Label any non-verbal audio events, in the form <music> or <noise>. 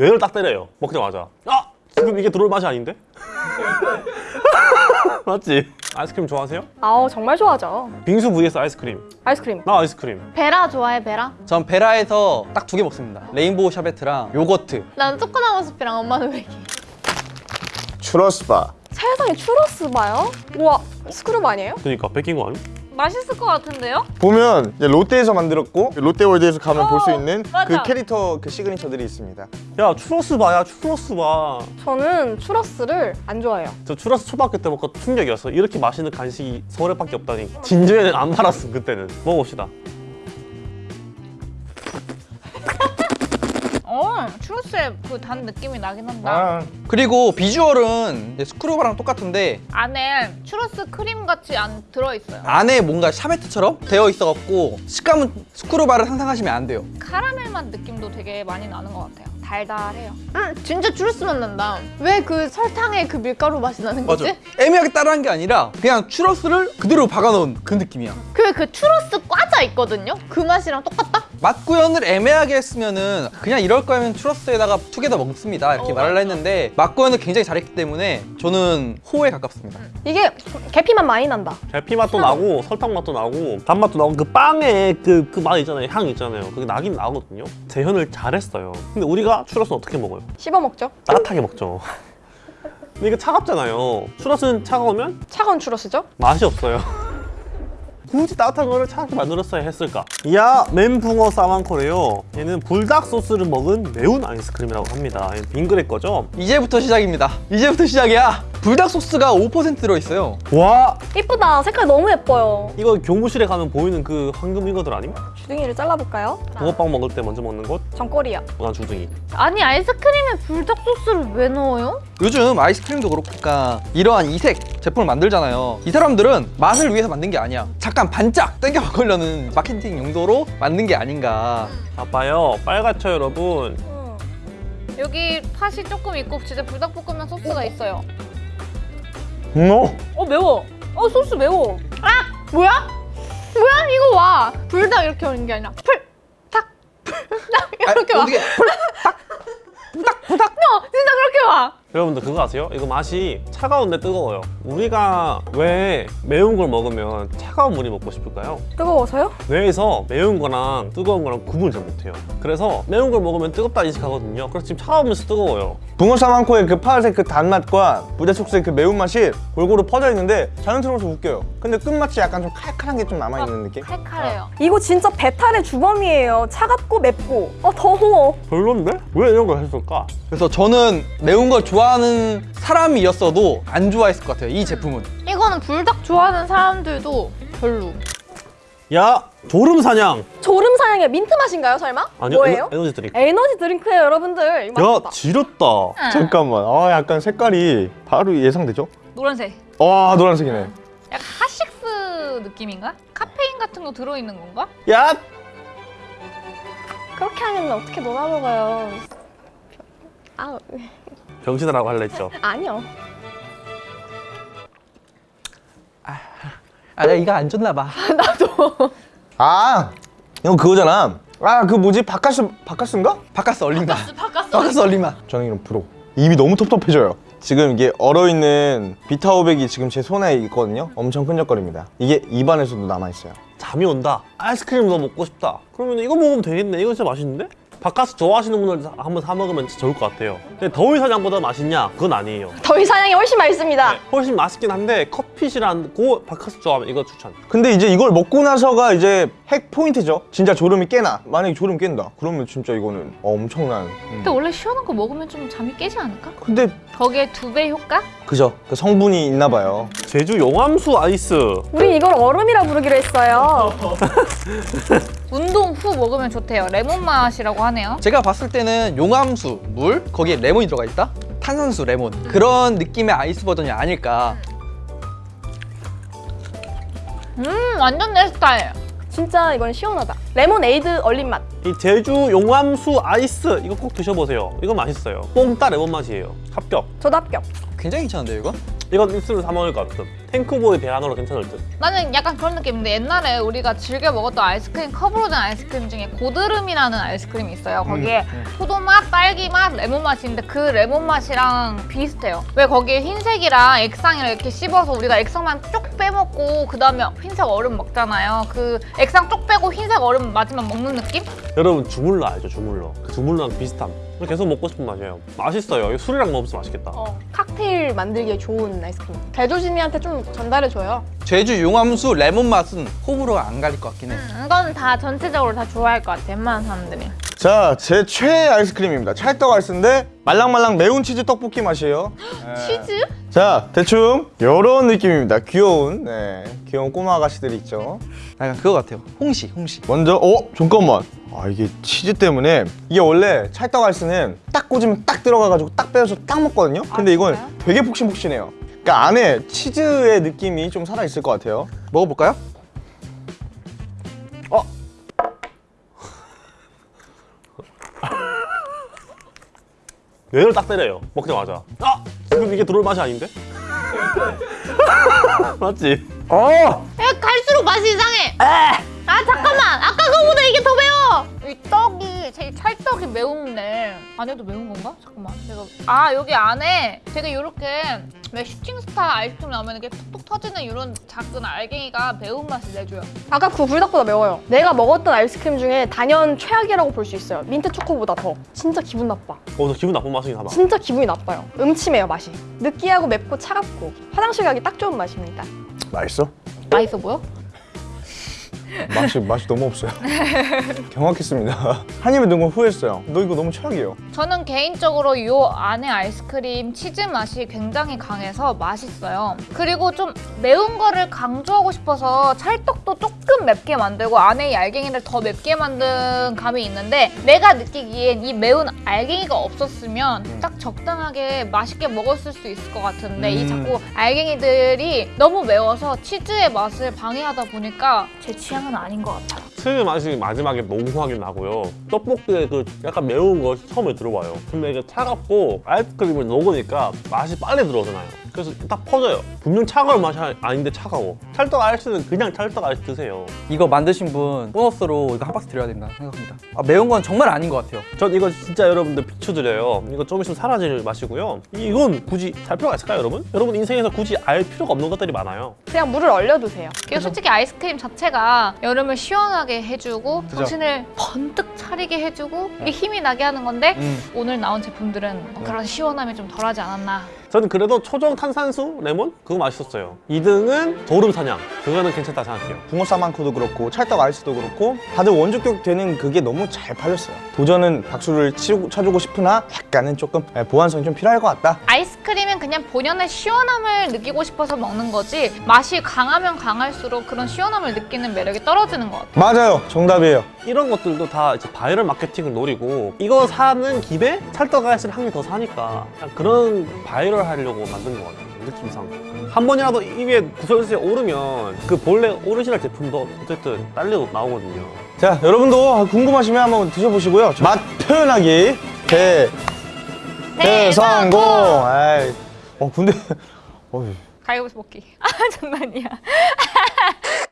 뇌를 딱 때려요 먹자마자 아! 지금 이게 들어올 맛이 아닌데? <laughs> 맞지? 아이스크림 좋아하세요? 아우 정말 좋아하죠. 빙수 vs 아이스크림 아이스크림. 나 아이스크림 베라 좋아해 베라? 전 베라에서 딱 두 개 먹습니다 레인보우 샤베트랑 요거트 난 초코나무숲이랑 엄마는 외계인 추러스바 세상에 추러스바요? 우와 스크루바 아니에요? 그러니까 베낀 거 아니? 맛있을 것 같은데요? 보면 이제 롯데에서 만들었고 롯데월드에서 가면 볼 수 있는 맞아. 그 캐릭터 그 signature들이 있습니다. 야 추러스바야 추러스바 저는 추러스를 안 좋아해요. 추러스 초등학교 때 먹고 충격이었어. 이렇게 맛있는 간식이 서울에밖에 없다니. 진주에는 안 팔았어 그때는. 먹어봅시다 어 추러스의 그 단 느낌이 나긴 한다. 아 그리고 비주얼은 스크루바랑 똑같은데 안에 추러스 크림 같이 안 들어있어요. 안에 뭔가 샤베트처럼 되어 있어갖고 식감은 스크루바를 상상하시면 안 돼요. 카라멜 맛 느낌도 되게 많이 나는 것 같아요. 달달해요. 음 진짜 추러스 맛 난다. 왜 그 설탕의 그 밀가루 맛이 나는 거지? 애매하게 따라한 게 아니라 그냥 추러스를 그대로 박아놓은 그 느낌이야. 그, 그 추러스 과자 있거든요? 그 맛이랑 똑같다? 맛 구현을 애매하게 했으면은 그냥 이럴 거면 추러스에다가 투게더 먹습니다 이렇게 어, 말을 맞아. 했는데 맛 구현을 굉장히 잘했기 때문에 저는 호에 가깝습니다 이게 계피만 많이 난다. 계피 맛도 나고 설탕 맛도 나고 단맛도 나고 그 빵에 그그 맛 있잖아요 향 있잖아요 그게 나긴 나거든요 재현을 잘했어요 근데 우리가 추러스는 어떻게 먹어요? 씹어 먹죠. 따뜻하게 먹죠 근데 이게 차갑잖아요 추러스는 차가우면 차가운 추러스죠? 맛이 없어요 <laughs> 굳이 따뜻한 거를 차갑게 만들었어야 했을까? 야 멘붕어 사망코래요 얘는 불닭 소스를 먹은 매운 아이스크림이라고 합니다 빙그레 거죠? 이제부터 시작입니다 이제부터 시작이야 불닭 소스가 5% 들어있어요 와 이쁘다. 색깔 너무 예뻐요. 이거 교무실에 가면 보이는 그 황금 이거들 아님? 주둥이를 잘라볼까요? 붕어빵 먹을 때 먼저 먹는 곳? 전골이요. 난 주둥이 아니 아이스크림에 불닭 소스를 왜 넣어요? 요즘 아이스크림도 그렇고 그러니까 이러한 이색 제품을 만들잖아요 이 사람들은 맛을 위해서 만든 게 아니야 잠깐 반짝 땡겨 먹으려는 마케팅 용 도로 만든 게 아닌가 아빠요 빨갛죠 여러분 음. 여기 팥이 조금 있고 진짜 불닭볶음면 소스가 있어요 뭐? 어 매워. 어 소스 매워. 뭐야? 뭐야? 이거 와 불닭 이렇게 오는 게 아니라 풀닭 <laughs> 불닭 이렇게 와 어떻게 <laughs> 어, 진짜 그렇게 와 여러분들 그거 아세요? 이거 맛이 차가운데 뜨거워요 우리가 왜 매운 걸 먹으면 차가운 물이 먹고 싶을까요? 뜨거워서요? 뇌에서 매운 거랑 뜨거운 거랑 구분을 잘 못해요 그래서 매운 걸 먹으면 뜨겁다 인식하거든요 그래서 지금 차가우면서 뜨거워요 붕어싸만코의 그 파란색 그 단맛과 불닭 소스의 그 매운맛이 골고루 퍼져 있는데 자연스러워서 웃겨요 근데 끝맛이 약간 좀 칼칼한 게 좀 남아있는 느낌? 칼칼해요 이거 진짜 배탈의 주범이에요. 차갑고 맵고. 어 더워. 별론데? 왜 이런 걸 했을까? 그래서 저는 매운 걸 좋아하는 사람이었어도 안 좋아했을 것 같아요 이 제품은 이거는 불닭 좋아하는 사람들도 별로 야! 졸음 사냥! 졸음 사냥의 민트 맛인가요 설마? 아니요 뭐예요? 에너, 에너지 드링크 에너지 드링크예요 여러분들. 이거 야 맛있다. 지렸다 잠깐만 아 약간 색깔이 바로 예상되죠? 노란색 와 노란색이네 약간 핫식스 느낌인가? 카페인 같은 거 들어있는 건가? 야! 그렇게 하면 어떻게 놀아 먹어요? 아 병신하라고 할라 했죠? 아니요. 아 내가 이거 안 줬나 봐. <laughs> 아 이거 그거잖아. 아 그 뭐지? 박카스 박카스인가? 박카스 얼린맛 박카 박카스. 얼린맛 저는 이런 프로 입이 너무 텁텁해져요. 지금 이게 얼어있는 비타오백이 지금 제 손에 있거든요. 엄청 끈적거립니다. 이게 입안에서도 남아있어요. 잠이 온다. 아이스크림 더 먹고 싶다. 그러면 이거 먹으면 되겠네. 이거 진짜 맛있는데? 박카스 좋아하시는 분들 한번 사 먹으면 진짜 좋을 것 같아요 근데 더위 사냥보다 맛있냐? 그건 아니에요 더위 사냥이 훨씬 맛있습니다. 훨씬 맛있긴 한데 커피 싫어하고 박카스 좋아하면 이거 추천 근데 이제 이걸 먹고 나서가 이제 핵 포인트죠 진짜 졸음이 깨나 만약에 졸음 깬다 그러면 진짜 이거는 엄청난 음. 근데 원래 시원한 거 먹으면 좀 잠이 깨지 않을까? 근데 거기에 두 배 효과? 그죠? 그 성분이 있나 봐요. 제주 용암수 아이스. 우린 이걸 얼음이라 부르기로 했어요. <laughs> 운동 후 먹으면 좋대요. 레몬 맛이라고 하네요. 제가 봤을 때는 용암수, 물, 거기에 레몬이 들어가 있다? 탄산수, 레몬. 그런 느낌의 아이스 버전이 아닐까. 음 완전 내 스타일. 진짜 이건 시원하다. 레모네이드 얼린 맛. 이 제주 용암수 아이스 이거 꼭 드셔보세요. 이거 맛있어요. 뽕따 레몬 맛이에요. 합격. 저도 합격. 굉장히 괜찮은데요 이거? 이건 입술로 사 먹을 것 같은 탱크보이 대안으로 괜찮을 듯. 나는 약간 그런 느낌인데 옛날에 우리가 즐겨 먹었던 아이스크림 컵으로 된 아이스크림 중에 고드름이라는 아이스크림이 있어요. 거기에 포도맛, 딸기맛, 레몬 맛이 있는데 그 레몬 맛이랑 비슷해요. 왜 거기에 흰색이랑 액상이랑 이렇게 씹어서 우리가 액상만 쪽 빼먹고 그 다음에 흰색 얼음 먹잖아요. 그 액상 쪽 빼고 흰색 얼음 마지막 먹는 느낌? 여러분 주물러 알죠? 주물러. 그 주물러랑 비슷함. 계속 먹고 싶은 맛이에요. 맛있어요. 이거 술이랑 먹으면 맛있겠다. 어, 칵테일 만들기에 좋은 아이스크림. 제조진이한테 좀 전달해줘요. 제주 용암수 레몬 맛은 호불호가 안 갈릴 것 같긴 해. 음, 이건 다 전체적으로 다 좋아할 것 같아. 웬만한 사람들이. 자, 제 최애 아이스크림입니다. 찰떡 아이스인데 말랑말랑 매운 치즈 떡볶이 맛이에요. <gasps> 치즈? 자, 대충 이런 느낌입니다. 귀여운, 네, 귀여운 꼬마 아가씨들 있죠. 약간 그거 같아요. 홍시, 홍시. 먼저, 어, 잠깐만. 아, 이게 치즈 때문에 이게 원래 찰떡 아이스는 딱 꽂으면 딱 들어가가지고 딱 빼서 딱 먹거든요. 근데 이건? 되게 폭신폭신해요. 그러니까 안에 치즈의 느낌이 좀 살아 있을 것 같아요. 먹어볼까요? <laughs> 뇌를 딱 때려요. 먹자마자. 아! 지금 이게 들어올 맛이 아닌데? <laughs> 맞지? 어! 야, 갈수록 맛이 이상해. 아 잠깐만, 아까 거보다 이게 더 매워. 이 떡이 제찰 떡이 매운데 안에도 매운 건가? 잠깐만, 제가 아 여기 안에 되게 이렇게 왜 슈팅스타 아이스크림 나오면 이렇게 톡톡 터지는 이런 작은 알갱이가 매운 맛을 내줘요. 아까 그 불닭보다 매워요. 내가 먹었던 아이스크림 중에 단연 최악이라고 볼 수 있어요. 민트 초코보다 더. 진짜 기분 나빠. 어, 저 기분 나쁜 맛이긴 하다. 진짜 기분이 나빠요. 음침해요, 맛이. 느끼하고 맵고 차갑고. 화장실 가기 딱 좋은 맛입니다. 맛있어? 맛있어 보여? 맛이, 맛이 너무 없어요. <laughs> 경악했습니다. 한 입에 넣은 건 후회했어요. 너 이거 너무 최악이에요. 저는 개인적으로 이 안에 아이스크림 치즈 맛이 굉장히 강해서 맛있어요. 그리고 좀 매운 거를 강조하고 싶어서 찰떡도 조금 맵게 만들고 안에 이 알갱이를 더 맵게 만든 감이 있는데 내가 느끼기엔 이 매운 알갱이가 없었으면 딱 적당하게 맛있게 먹었을 수 있을 것 같은데 이 음. 자꾸 알갱이들이 너무 매워서 치즈의 맛을 방해하다 보니까 제 취향 은 아닌 것 같아요. 치즈 맛이 마지막에 농후하게 나고요. 떡볶이에 그 약간 매운 거 처음에 들어와요. 근데 이게 차갑고 아이스크림을 녹으니까 맛이 빨리 들어오잖아요. 그래서 딱 퍼져요. 분명 차가운 맛이 아- 아닌데 차가워. 찰떡 아이스는 그냥 찰떡 아이스 드세요. 이거 만드신 분 보너스로 이거 한 박스 드려야 된다 생각합니다. 아, 매운 건 정말 아닌 것 같아요. 전 이거 진짜 여러분들 비추드려요. 이거 좀 있으면 사라질 맛이고요. 이건 굳이 살 필요가 있을까요, 여러분? 여러분 인생에서 굳이 알 필요가 없는 것들이 많아요. 그냥 물을 얼려두세요. 그리고 솔직히 아이스크림 자체가 여름을 시원하게 해주고 정신을 번뜩 차리게 해주고 이게 힘이 나게 하는 건데 음. 오늘 나온 제품들은 그런 시원함이 좀 덜하지 않았나 저는 그래도 초정 탄산수 레몬 그거 맛있었어요. 2등은 도름 사냥 그거는 괜찮다 생각해요. 붕어 사만코도 그렇고 찰떡 아이스도 그렇고 다들 원조격 되는 그게 너무 잘 팔렸어요. 도전은 박수를 치고, 쳐주고 싶으나 약간은 조금 예, 보완성이 좀 필요할 것 같다. 아이스크림은 그냥 본연의 시원함을 느끼고 싶어서 먹는 거지 맛이 강하면 강할수록 그런 시원함을 느끼는 매력이 떨어지는 것 같아요 맞아요. 정답이에요. 이런 것들도 다 이제 바이럴 마케팅을 노리고 이거 사는 김에 찰떡 아이스를 한 개 더 사니까 그런 바이럴 하려고 만든 것 같아요. 느낌상. 한 번이라도 입에 구설수에 오르면 그 본래 오리지널 제품도 어쨌든 딸려 나오거든요. 자, 여러분도 궁금하시면 한번 드셔보시고요. 맛 표현하기 대 대성공. 아이, 어 근데, <laughs> 어휴. 가위바위보 먹기 <laughs> 아 장난이야 <laughs>